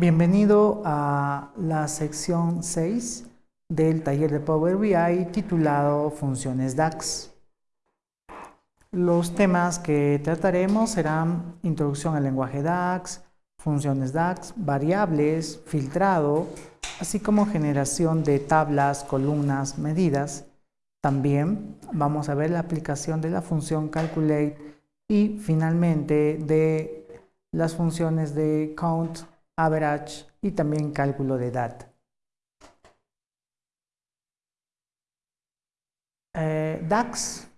Bienvenido a la sección 6 del taller de Power BI titulado Funciones DAX. Los temas que trataremos serán introducción al lenguaje DAX, funciones DAX, variables, filtrado, así como generación de tablas, columnas, medidas. También vamos a ver la aplicación de la función calculate y finalmente de las funciones de count, average y también cálculo de DAT. Eh, DAX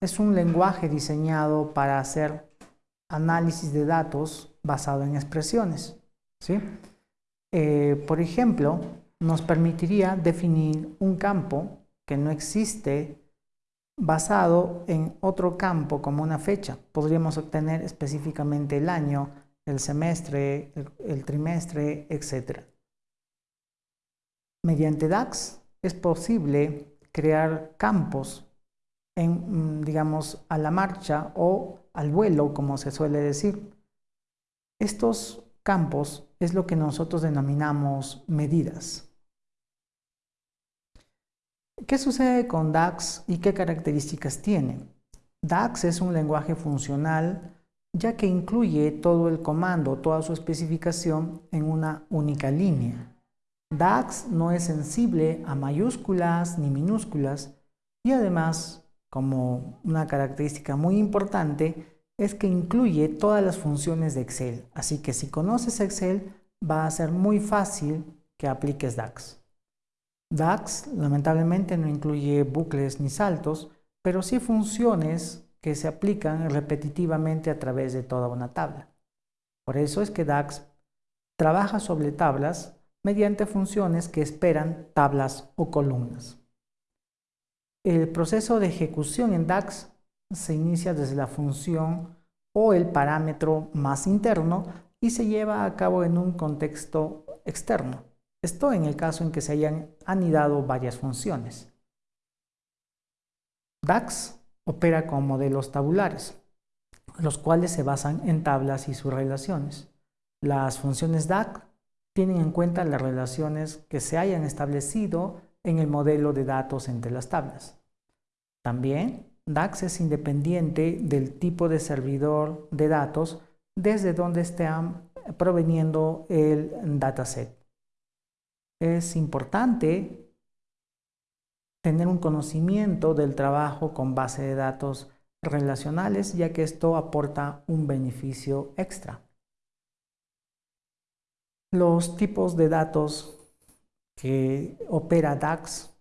es un lenguaje diseñado para hacer análisis de datos basado en expresiones. ¿sí? Eh, por ejemplo, nos permitiría definir un campo que no existe basado en otro campo como una fecha. Podríamos obtener específicamente el año, el semestre, el, trimestre, etc. Mediante DAX es posible crear campos en, mm, digamos, a la marcha o al vuelo, como se suele decir. Estos campos es lo que nosotros denominamos medidas. ¿Qué sucede con DAX y qué características tiene? DAX es un lenguaje funcional ya que incluye todo el comando, toda su especificación en una única línea. DAX no es sensible a mayúsculas ni minúsculas y además, como una característica muy importante, es que incluye todas las funciones de Excel. Así que si conoces Excel, va a ser muy fácil que apliques DAX. DAX lamentablemente no incluye bucles ni saltos, pero sí funciones que se aplican repetitivamente a través de toda una tabla. Por eso es que DAX trabaja sobre tablas mediante funciones que esperan tablas o columnas. El proceso de ejecución en DAX se inicia desde la función o el parámetro más interno y se lleva a cabo en un contexto externo. Esto en el caso en que se hayan anidado varias funciones. DAX opera con modelos tabulares, los cuales se basan en tablas y sus relaciones. Las funciones DAX tienen en cuenta las relaciones que se hayan establecido en el modelo de datos entre las tablas. También DAX es independiente del tipo de servidor de datos desde donde estén proveniendo el dataset es importante tener un conocimiento del trabajo con base de datos relacionales, ya que esto aporta un beneficio extra. Los tipos de datos que opera DAX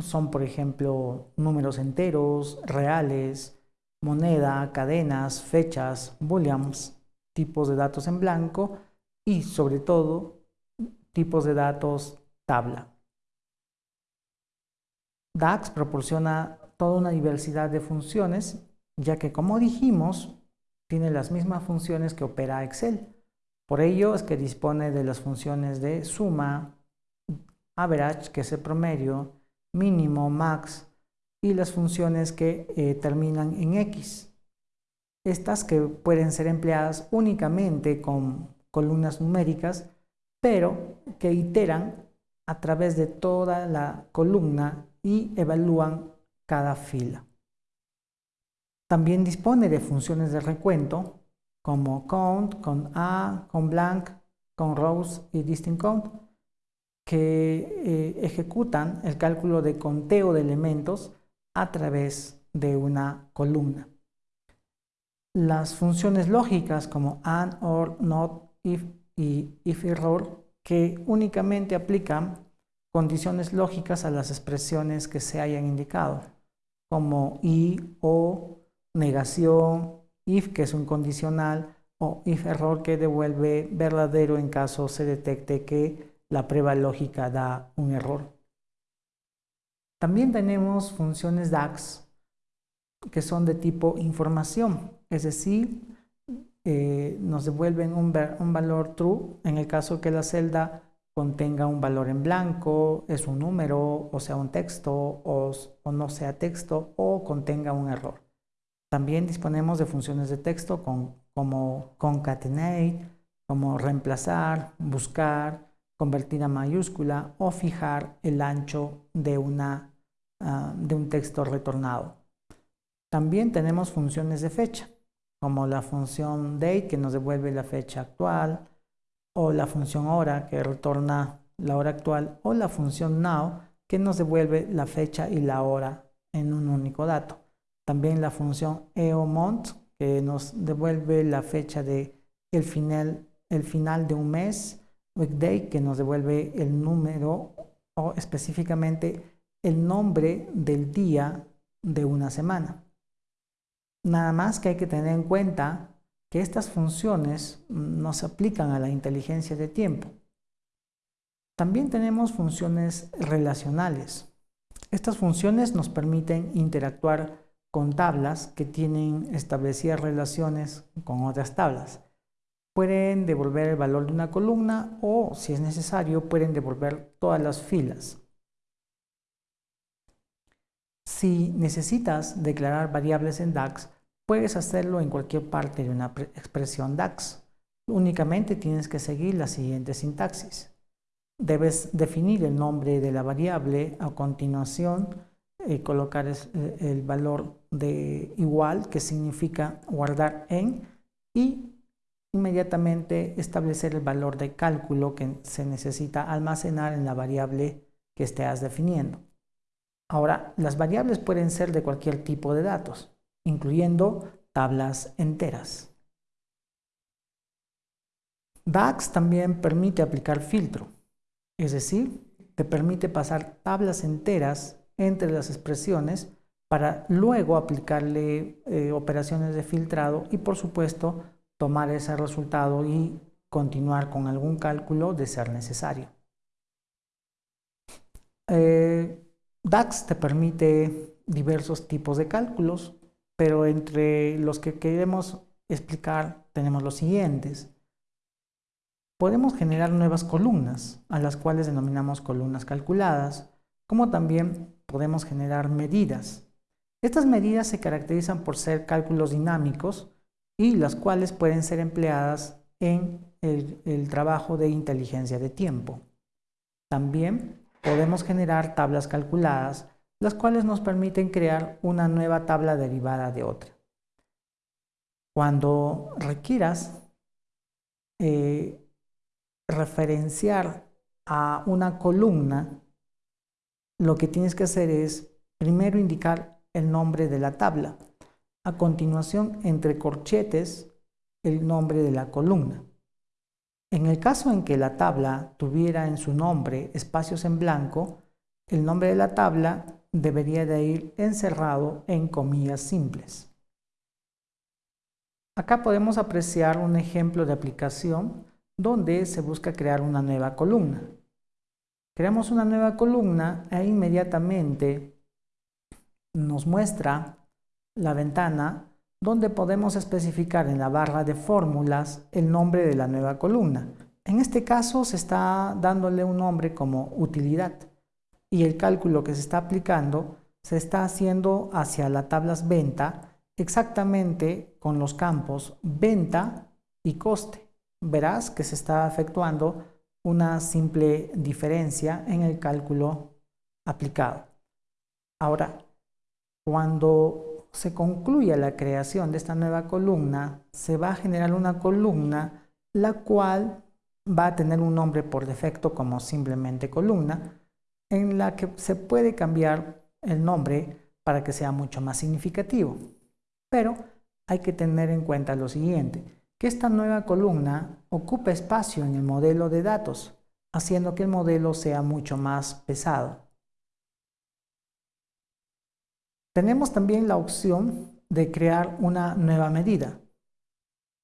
son, por ejemplo, números enteros, reales, moneda, cadenas, fechas, booleans, tipos de datos en blanco y, sobre todo, tipos de datos tabla. DAX proporciona toda una diversidad de funciones, ya que como dijimos, tiene las mismas funciones que opera Excel. Por ello es que dispone de las funciones de suma, average, que es el promedio, mínimo, max, y las funciones que eh, terminan en X. Estas que pueden ser empleadas únicamente con columnas numéricas pero que iteran a través de toda la columna y evalúan cada fila. También dispone de funciones de recuento como count, con A, con blank, con rows y distinct count que eh, ejecutan el cálculo de conteo de elementos a través de una columna. Las funciones lógicas como AND, OR, NOT, IF y if error que únicamente aplican condiciones lógicas a las expresiones que se hayan indicado, como y, o, negación, if que es un condicional, o if error que devuelve verdadero en caso se detecte que la prueba lógica da un error. También tenemos funciones DAX que son de tipo información, es decir, eh, nos devuelven un, valor true en el caso que la celda contenga un valor en blanco, es un número, o sea un texto, o, no sea texto, o contenga un error. También disponemos de funciones de texto como concatenate, como reemplazar, buscar, convertir a mayúscula o fijar el ancho de, ah, de un texto retornado. También tenemos funciones de fecha, como la función date que nos devuelve la fecha actual, o la función hora que retorna la hora actual, o la función now que nos devuelve la fecha y la hora en un único dato. También la función eomont que nos devuelve la fecha de el final, el final de un mes, weekday que nos devuelve el número o específicamente el nombre del día de una semana. Nada más que hay que tener en cuenta que estas funciones no se aplican a la inteligencia de tiempo. También tenemos funciones relacionales. Estas funciones nos permiten interactuar con tablas que tienen establecidas relaciones con otras tablas. Pueden devolver el valor de una columna o, si es necesario, pueden devolver todas las filas. Si necesitas declarar variables en DAX, puedes hacerlo en cualquier parte de una expresión DAX. Únicamente tienes que seguir la siguiente sintaxis. Debes definir el nombre de la variable, a continuación eh, colocar eh, el valor de igual, que significa guardar en, y inmediatamente establecer el valor de cálculo que se necesita almacenar en la variable que estés definiendo. Ahora, las variables pueden ser de cualquier tipo de datos, incluyendo tablas enteras. DAX también permite aplicar filtro. Es decir, te permite pasar tablas enteras entre las expresiones para luego aplicarle eh, operaciones de filtrado y por supuesto tomar ese resultado y continuar con algún cálculo de ser necesario. Eh, DAX te permite diversos tipos de cálculos, pero entre los que queremos explicar tenemos los siguientes podemos generar nuevas columnas, a las cuales denominamos columnas calculadas, como también podemos generar medidas. Estas medidas se caracterizan por ser cálculos dinámicos y las cuales pueden ser empleadas en el, trabajo de inteligencia de tiempo. También podemos generar tablas calculadas, las cuales nos permiten crear una nueva tabla derivada de otra. Cuando requieras eh, referenciar a una columna, lo que tienes que hacer es primero indicar el nombre de la tabla. A continuación, entre corchetes, el nombre de la columna. En el caso en que la tabla tuviera en su nombre espacios en blanco, el nombre de la tabla debería de ir encerrado en comillas simples. Acá podemos apreciar un ejemplo de aplicación donde se busca crear una nueva columna. Creamos una nueva columna e inmediatamente nos muestra la ventana donde podemos especificar en la barra de fórmulas el nombre de la nueva columna. En este caso se está dándole un nombre como utilidad y el cálculo que se está aplicando se está haciendo hacia la tablas venta exactamente con los campos venta y coste verás que se está efectuando una simple diferencia en el cálculo aplicado. Ahora, cuando se concluya la creación de esta nueva columna, se va a generar una columna la cual va a tener un nombre por defecto como simplemente columna, en la que se puede cambiar el nombre para que sea mucho más significativo. Pero hay que tener en cuenta lo siguiente, que esta nueva columna ocupe espacio en el modelo de datos, haciendo que el modelo sea mucho más pesado. Tenemos también la opción de crear una nueva medida.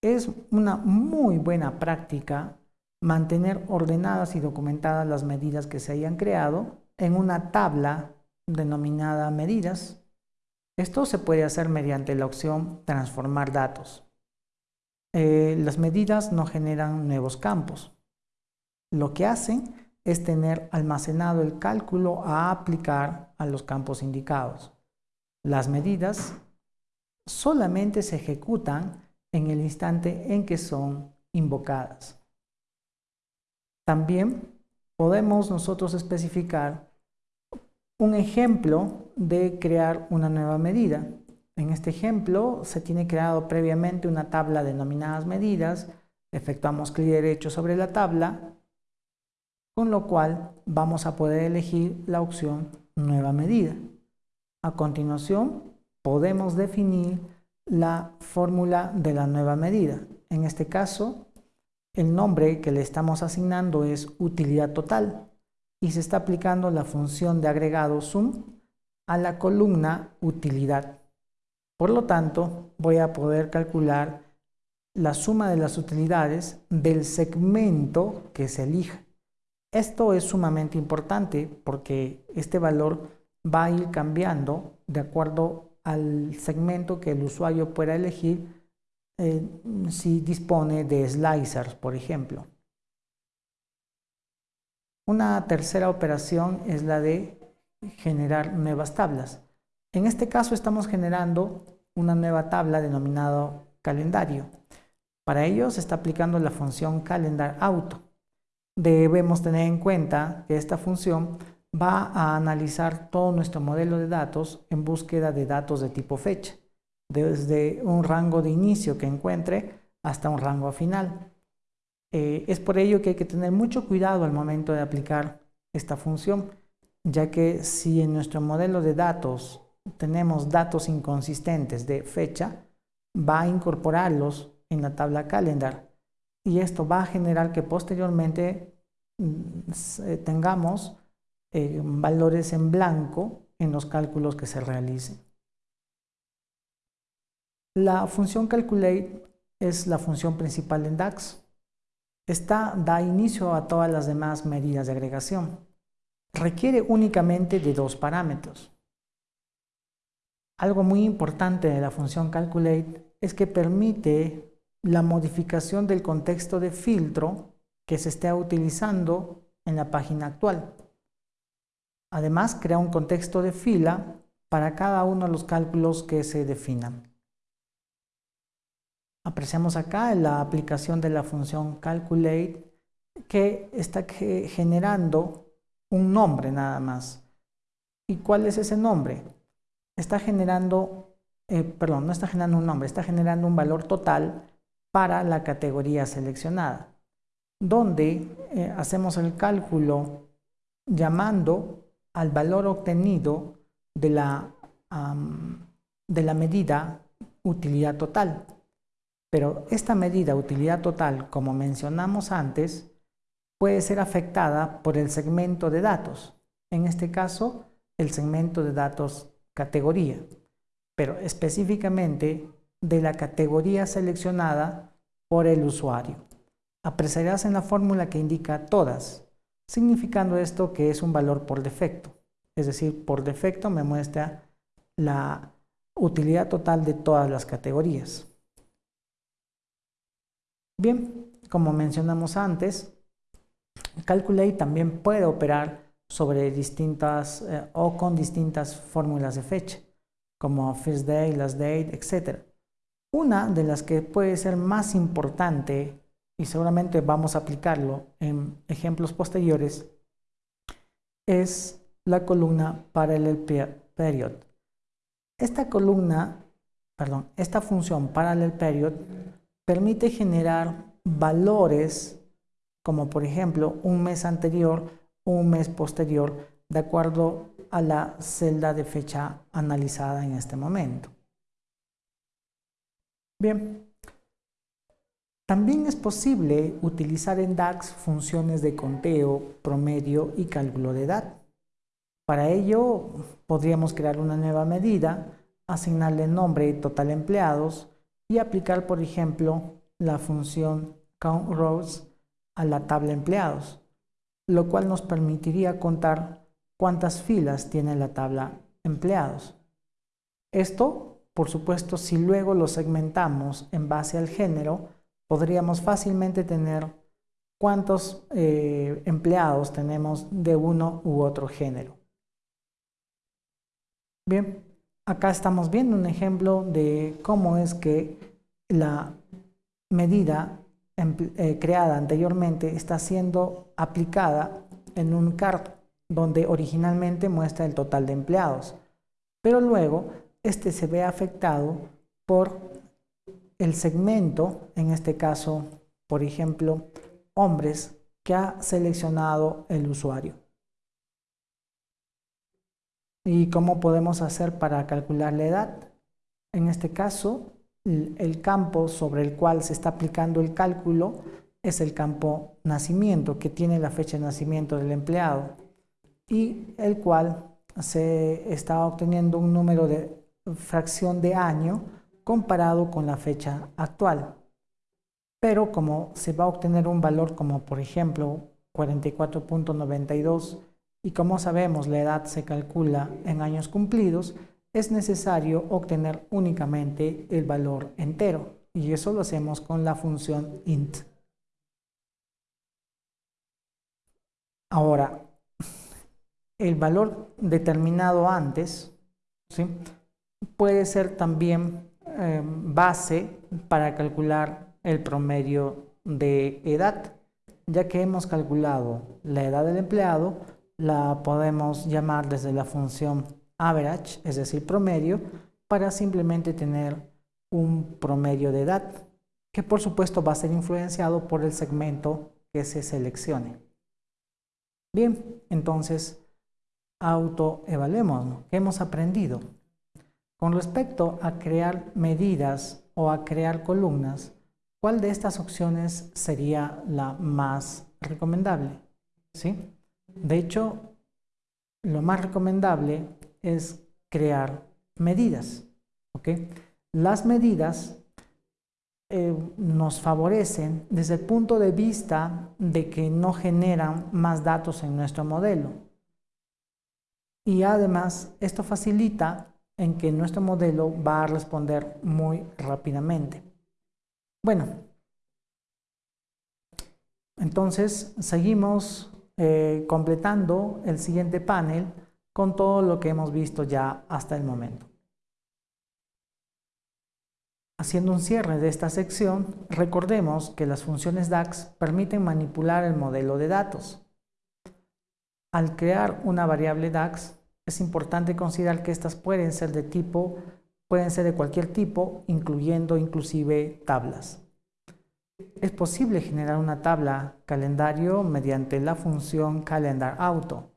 Es una muy buena práctica mantener ordenadas y documentadas las medidas que se hayan creado en una tabla denominada medidas. Esto se puede hacer mediante la opción transformar datos. Eh, las medidas no generan nuevos campos. Lo que hacen es tener almacenado el cálculo a aplicar a los campos indicados. Las medidas solamente se ejecutan en el instante en que son invocadas. También podemos nosotros especificar un ejemplo de crear una nueva medida. En este ejemplo se tiene creado previamente una tabla denominadas medidas, efectuamos clic derecho sobre la tabla, con lo cual vamos a poder elegir la opción nueva medida. A continuación podemos definir la fórmula de la nueva medida. En este caso, el nombre que le estamos asignando es utilidad total y se está aplicando la función de agregado sum a la columna utilidad. Por lo tanto, voy a poder calcular la suma de las utilidades del segmento que se elija. Esto es sumamente importante porque este valor va a ir cambiando de acuerdo al segmento que el usuario pueda elegir eh, si dispone de slicers, por ejemplo. Una tercera operación es la de generar nuevas tablas. En este caso estamos generando una nueva tabla denominada calendario. Para ello se está aplicando la función calendar auto. Debemos tener en cuenta que esta función va a analizar todo nuestro modelo de datos en búsqueda de datos de tipo fecha desde un rango de inicio que encuentre hasta un rango final. Eh, es por ello que hay que tener mucho cuidado al momento de aplicar esta función, ya que si en nuestro modelo de datos tenemos datos inconsistentes de fecha, va a incorporarlos en la tabla calendar y esto va a generar que posteriormente mm, tengamos eh, valores en blanco en los cálculos que se realicen. La función calculate es la función principal en DAX. Esta da inicio a todas las demás medidas de agregación. Requiere únicamente de dos parámetros. Algo muy importante de la función calculate es que permite la modificación del contexto de filtro que se esté utilizando en la página actual. Además, crea un contexto de fila para cada uno de los cálculos que se definan. Apreciamos acá la aplicación de la función calculate que está generando un nombre nada más. ¿Y cuál es ese nombre? Está generando, eh, perdón, no está generando un nombre, está generando un valor total para la categoría seleccionada, donde eh, hacemos el cálculo llamando al valor obtenido de la, de la medida utilidad total. Pero esta medida utilidad total, como mencionamos antes, puede ser afectada por el segmento de datos. En este caso, el segmento de datos categoría, pero específicamente de la categoría seleccionada por el usuario. Apreciarás en la fórmula que indica todas, significando esto que es un valor por defecto. Es decir, por defecto me muestra la utilidad total de todas las categorías. Bien, como mencionamos antes, Calculate también puede operar sobre distintas eh, o con distintas fórmulas de fecha, como first day, last date, etc. Una de las que puede ser más importante, y seguramente vamos a aplicarlo en ejemplos posteriores, es la columna parallel period. Esta columna, perdón, esta función parallel period permite generar valores como por ejemplo un mes anterior un mes posterior de acuerdo a la celda de fecha analizada en este momento. Bien, también es posible utilizar en DAX funciones de conteo, promedio y cálculo de edad. Para ello podríamos crear una nueva medida, asignarle nombre total empleados y aplicar, por ejemplo, la función countRows a la tabla empleados, lo cual nos permitiría contar cuántas filas tiene la tabla empleados. Esto, por supuesto, si luego lo segmentamos en base al género, podríamos fácilmente tener cuántos eh, empleados tenemos de uno u otro género. Bien, acá estamos viendo un ejemplo de cómo es que la medida eh, creada anteriormente está siendo aplicada en un CART donde originalmente muestra el total de empleados, pero luego este se ve afectado por el segmento, en este caso, por ejemplo, hombres que ha seleccionado el usuario. ¿Y cómo podemos hacer para calcular la edad? En este caso, el campo sobre el cual se está aplicando el cálculo es el campo nacimiento, que tiene la fecha de nacimiento del empleado y el cual se está obteniendo un número de fracción de año comparado con la fecha actual. Pero como se va a obtener un valor como por ejemplo 44.92 y como sabemos la edad se calcula en años cumplidos, es necesario obtener únicamente el valor entero y eso lo hacemos con la función int. Ahora, el valor determinado antes ¿sí? puede ser también eh, base para calcular el promedio de edad. Ya que hemos calculado la edad del empleado, la podemos llamar desde la función average, es decir, promedio, para simplemente tener un promedio de edad, que por supuesto va a ser influenciado por el segmento que se seleccione. Bien, entonces autoevaluemos. ¿Qué hemos aprendido? Con respecto a crear medidas o a crear columnas, ¿cuál de estas opciones sería la más recomendable? ¿Sí? De hecho, lo más recomendable es crear medidas. Las medidas eh, nos favorecen desde el punto de vista de que no generan más datos en nuestro modelo. Y además, esto facilita en que nuestro modelo va a responder muy rápidamente. Bueno, entonces seguimos eh, completando el siguiente panel con todo lo que hemos visto ya hasta el momento. Haciendo un cierre de esta sección, recordemos que las funciones DAX permiten manipular el modelo de datos. Al crear una variable DAX, es importante considerar que estas pueden ser de tipo, pueden ser de cualquier tipo, incluyendo inclusive tablas. Es posible generar una tabla calendario mediante la función calendarAuto.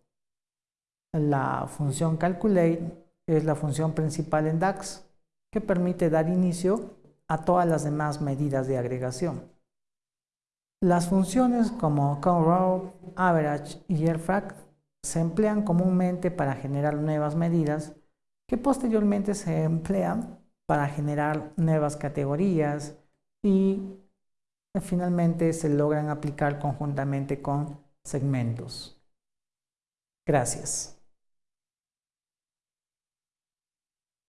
La función calculate es la función principal en DAX que permite dar inicio a todas las demás medidas de agregación. Las funciones como countRow, average y airFrag se emplean comúnmente para generar nuevas medidas que posteriormente se emplean para generar nuevas categorías y finalmente se logran aplicar conjuntamente con segmentos. Gracias.